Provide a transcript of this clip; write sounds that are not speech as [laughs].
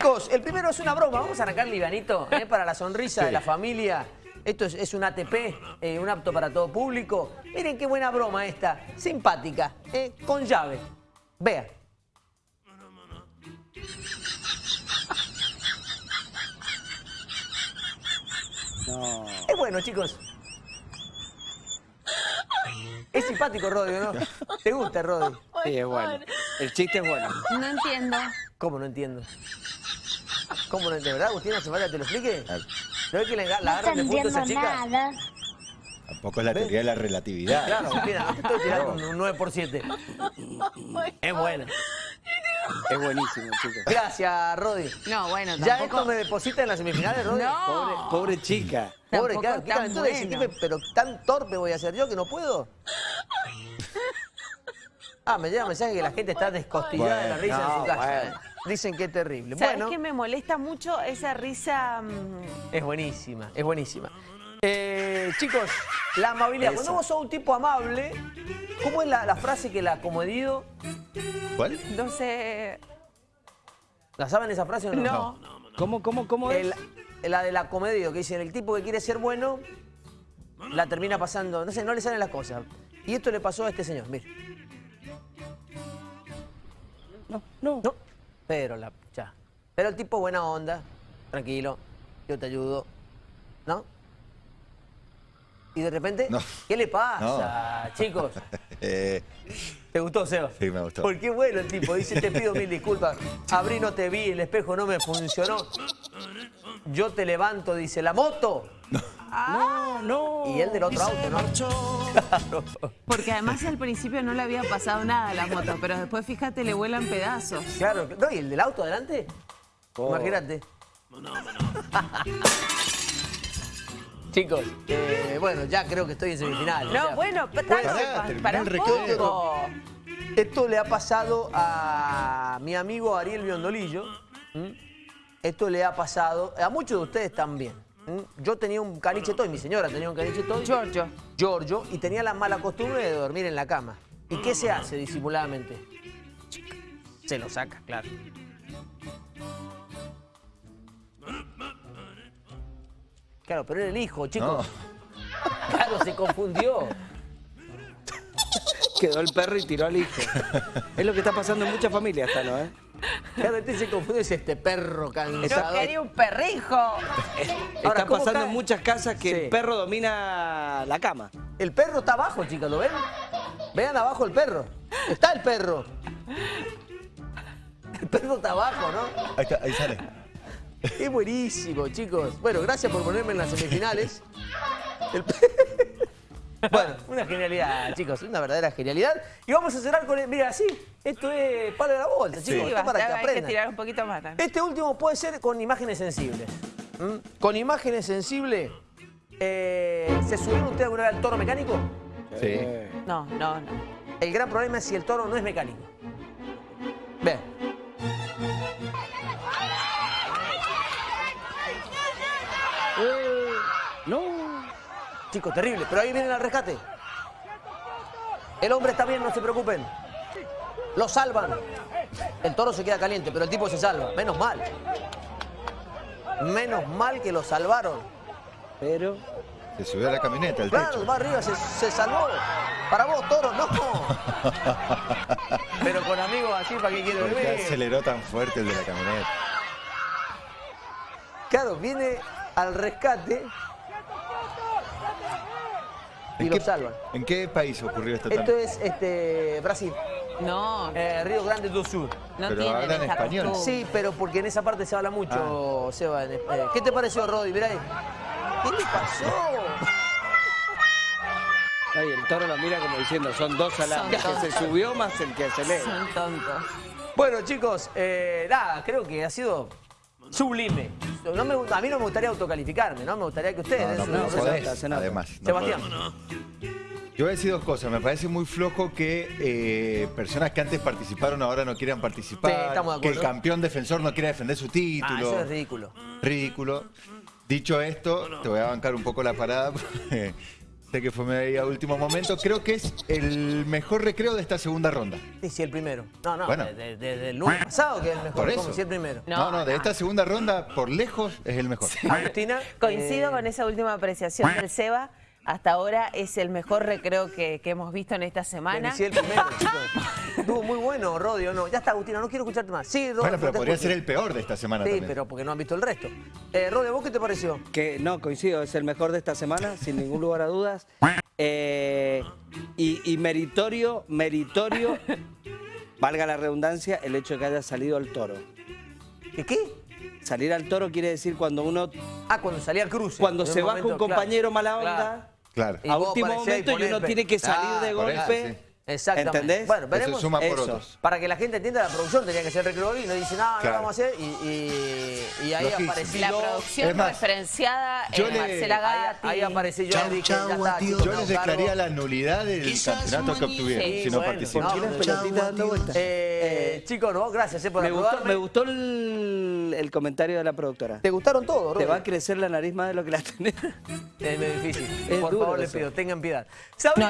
Chicos, el primero es una broma. Vamos a arrancar livianito ¿eh? [laughs] para la sonrisa de la familia. Esto es, un ATP, eh, un apto para todo público. Miren qué buena broma esta, simpática, ¿eh? con llave. Vea. No. Es bueno, chicos. Es simpático, Rodi, ¿no? [laughs] ¿Te gusta, Rodi? Sí, es bueno. El chiste es bueno. No entiendo. ¿Cómo no entiendo? ¿Cómo no entiendo? ¿Verdad, Agustina? ¿Hace falta que te lo explique? ¿No ves que le, la agarran de punto esa chica? Nada. Tampoco es la teoría de la relatividad. Claro, Agustina, no te estoy tirando un 9 por 7. Es buena. Es buenísimo, chicos. Gracias, Rodi. No, bueno, tampoco... ¿Ya esto me deposita en las semifinales, Rodi? No. Pobre, pobre chica. Pobre, claro. ¿Qué entonces, bueno. pero tan torpe voy a ser yo que no puedo. Ah, me llega un mensaje que la gente está descostillada de la risa en su casa. Dicen que es terrible. ¿Sabes bueno, que me molesta mucho esa risa? Mm? Es buenísima, es buenísima. Eh, chicos, la amabilidad. Cuando vos sos un tipo amable, ¿cómo es la, frase que la acomedido? ¿Cuál? No sé. ¿La saben esa frase o no? No. ¿Cómo, cómo, cómo es? la del acomedido, que dicen el tipo que quiere ser bueno, la termina pasando, no sé, no le salen las cosas. Y esto le pasó a este señor, mire. No, no. No, pero la... ya. Pero el tipo buena onda, tranquilo, yo te ayudo, ¿no? Y de repente, ¿qué le pasa, chicos? [laughs] Eh. ¿Te gustó, Seba? Sí, me gustó. Porque bueno el tipo, dice, te pido mil disculpas, abrí, no te vi, el espejo no me funcionó. Yo te levanto, dice, ¿la moto? No, no. Y él del otro auto, ¿no? Porque además al principio no le había pasado nada a la moto, pero después, fíjate, le vuelan pedazos. Claro, no, ¿y el del auto adelante? Oh. Imagínate. Chicos, eh, bueno, ya creo que estoy en semifinal. No, bueno, para, para, un poco. Esto le ha pasado a mi amigo Ariel Biondolillo. Esto le ha pasado a muchos de ustedes también. Yo tenía un caniche toy, mi señora tenía un caniche toy. Giorgio. Giorgio, y tenía la mala costumbre de dormir en la cama. ¿Y qué se hace disimuladamente? Se lo saca, claro. Claro, pero era el hijo, chicos. Claro, se confundió. Quedó el perro y tiró al hijo. es lo que está pasando en muchas familias, ¿no? ¿eh? Cada vez se confunde es este perro cansado. Yo quería un perrijo. está pasando en muchas casas que el perro domina la cama. El perro está abajo, chicas, ¿lo ven? Vean abajo el perro. Está el perro. El perro está abajo, ¿no? Ahí, está, ahí sale. Es buenísimo, chicos. Bueno, gracias por ponerme en las semifinales. El [laughs] [laughs] bueno, una genialidad, chicos, una verdadera genialidad. Y vamos a cerrar con, el, mira, así, esto es palo de la bolsa, chicos, sí, para que aprendan. Hay que tirar un poquito más. Este último puede ser con imágenes sensibles. Con imágenes sensibles, eh, ¿se subieron ustedes alguna vez al toro mecánico? Sí. No, no, no. El gran problema es si el toro no es mecánico. Ve. Chicos, terrible. Pero ahí vienen al rescate. El hombre está bien, no se preocupen. Lo salvan. El toro se queda caliente, pero el tipo se salva. Menos mal. Menos mal que lo salvaron. Pero... Se subió a la camioneta, el Claro, va arriba, se, salvó. Para vos, toro, no. [laughs] pero con amigos así, ¿para qué quiero ver? aceleró tan fuerte el de la camioneta? Claro, viene al rescate y lo salvan. ¿En qué país ocurrió esto? Esto es este, Brasil. No. Eh, Río Grande do Sur. No pero hablan español. Sí, pero porque en esa parte se habla mucho, ah. Seba. Eh, ¿Qué te pareció, Rodi? Mirá ahí. ¿Qué le pasó? Ay, el toro lo mira como diciendo, son dos alambres. Que se subió más el que se lee. Son tontos. Bueno, chicos, eh, nada, creo que ha sido sublime. No me, a mí no me gustaría autocalificarme, ¿no? Me gustaría que ustedes... No, no, no, además. Sebastián. Yo voy a decir dos cosas. Me parece muy flojo que eh, personas que antes participaron ahora no quieran participar. Sí, estamos de que el campeón defensor no quiera defender su título. Ah, eso es ridículo. Ridículo. Dicho esto, te voy a bancar un poco la parada. [laughs] Sé que fue medio a último momento. Creo que es el mejor recreo de esta segunda ronda. Sí, sí, el primero. No, no, Bueno. desde el lunes pasado que es el mejor. Por ¿Cómo eso. si el primero? No, no, de esta segunda ronda, por lejos, es el mejor. Agustina. Coincido eh, con esa última apreciación del Seba. Hasta ahora es el mejor recreo que, que hemos visto en esta semana. Sí, el primero, [laughs] chicos. Bueno, Rodio. No, ya está, Agustina, no quiero escucharte más. Sí, Rodio. Bueno, pero podría escucho. ser el peor de esta semana Sí, también. pero porque no han visto el resto. Eh, Rodio, ¿vos qué te pareció? Que no, coincido, es el mejor de esta semana, sin ningún lugar a dudas. Eh, y, y meritorio, meritorio, valga la redundancia, el hecho de que haya salido al toro. ¿Qué qué? Salir al toro quiere decir cuando uno, Ah, cuando salía al cruce. cuando se baja un momento, claro, compañero mala onda, claro. A último momento y uno tiene que salir Ah, de eso, golpe. sí. Exactamente. ¿Entendés? Bueno, Eso veremos. suma por eso. otros. Para que la gente entienda, la producción tenía que ser recreo y no dice, no, no Claro. vamos a hacer. Y, y- y ahí aparecí La producción Es más, referenciada yo en le- Marcela Ahí, Gatti. ahí aparecí yo y dije, ya está, chicos, Yo les declararía la nulidad del campeonato que obtuvieron Sí, si no bueno, participan. no, ¿Por qué las no, pelotitas dando vueltas? Eh, chicos, no, gracias eh, por Me gustó, me gustó el, el comentario de la productora. ¿Te gustaron todos, Te va a crecer la nariz más de lo que la [laughs] tenés. Es muy difícil. Es por favor, les pido, tengan piedad. ¿Sabés